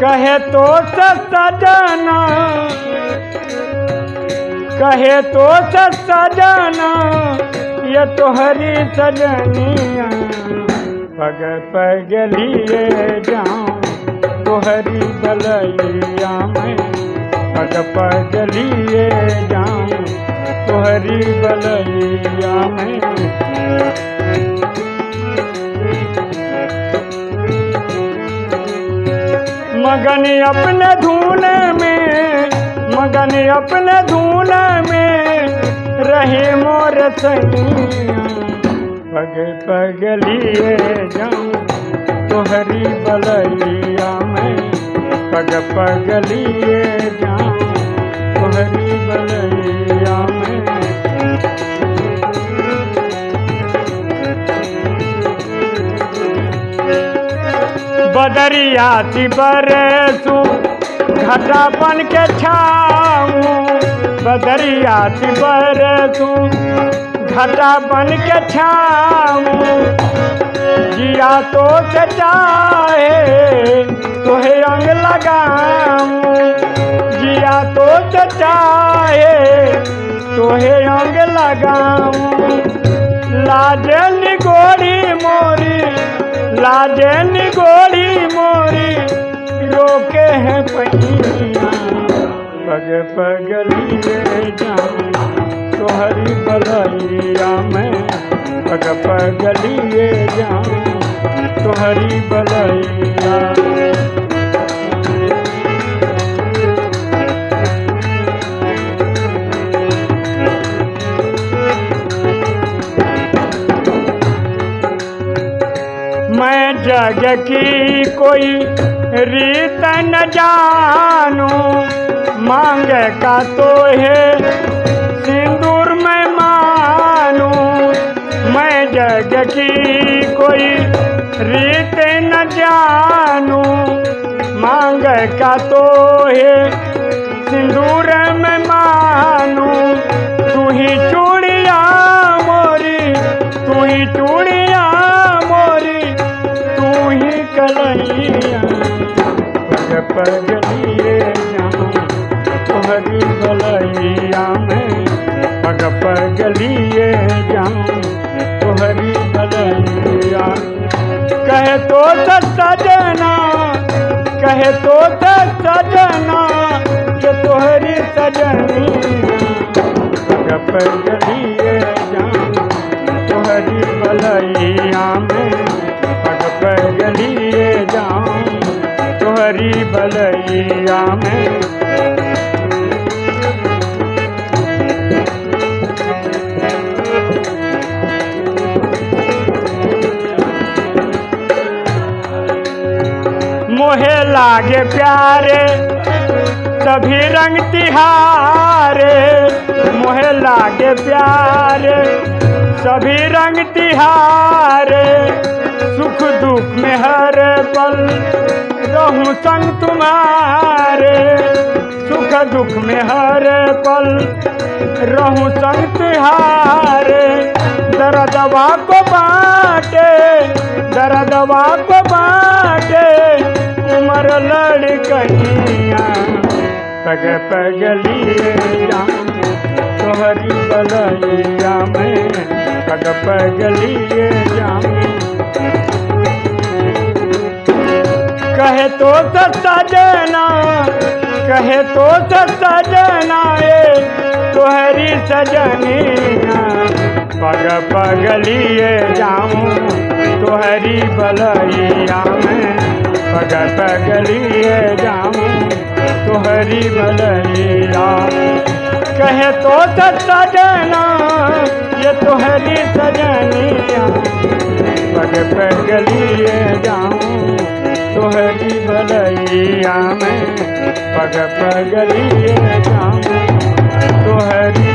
कहे तो सजना कहे तो सजना ये तोहरी सजनिया। पग पग लिए जाऊँ तोहरी बलैया में। पग पग लिए जाऊँ तोहरी बलैया में। मगन अपने धून में, मगन अपने धून में रहे मोर सैया। पग पग लिए जाऊँ, तोहरी बलैया में। पग पग लिए जाऊँ, तोहरी बलैया में। बदरिया सी बरसू, घटा बन के छाऊ। बदरिया बरसू, घटा बन के छाऊ। जिया तो से चाहे, तोहे अंग लगाऊँ। जिया तो से चाहे, तोहे अंग लगाऊ। लाजन गोरी मोरी लाजन गोरी रोके हैं पहिया, पग पग लिए जाऊँ तोहरी बलैया में पग पग लिए जाऊँ तोहरी बलैया। मैं जग की कोई रीत न जानू, मांग का तो है, सिंदूर में मानू। मैं जग की कोई रीत न जानू, मांग का तो है, सिंदूर पग पग लिए जाऊँ तोहरी बलैया में पग पग लिए जाऊँ तोहरी बलैया कहे तो सजना कहे तो सजना ये तोहरी सजनिया पग पग लिए जाऊँ तोहरी बलैया बलैया में। मोहे लागे प्यारे, सभी रंग तिहारे। मोहे लागे प्यारे, सभी रंग तिहारे। सुख दुख में हर पल रहूँ संग तुम्हारे सुख दुख में हर पल रहूँ संग तिहारे दर्दवा को बाटे दर्दवा को बाटे, उम्र लड़कनिया पग पग लिए जाऊँ तोहरी बलैया में पग पग लिए कहे तो सस्ता सजना कहे तो सस्ता सजना ए तोहरी सजनिया पग पग लिए जाऊँ तोहरी बलैया में, पग पग लिए जाऊँ तोहरी बलैया। कहे तो सस्ता सजना ये तोहरी सजनिया पग पग लिए जाऊँ तोहरी भलैया में पग पगलिए काम तोहरी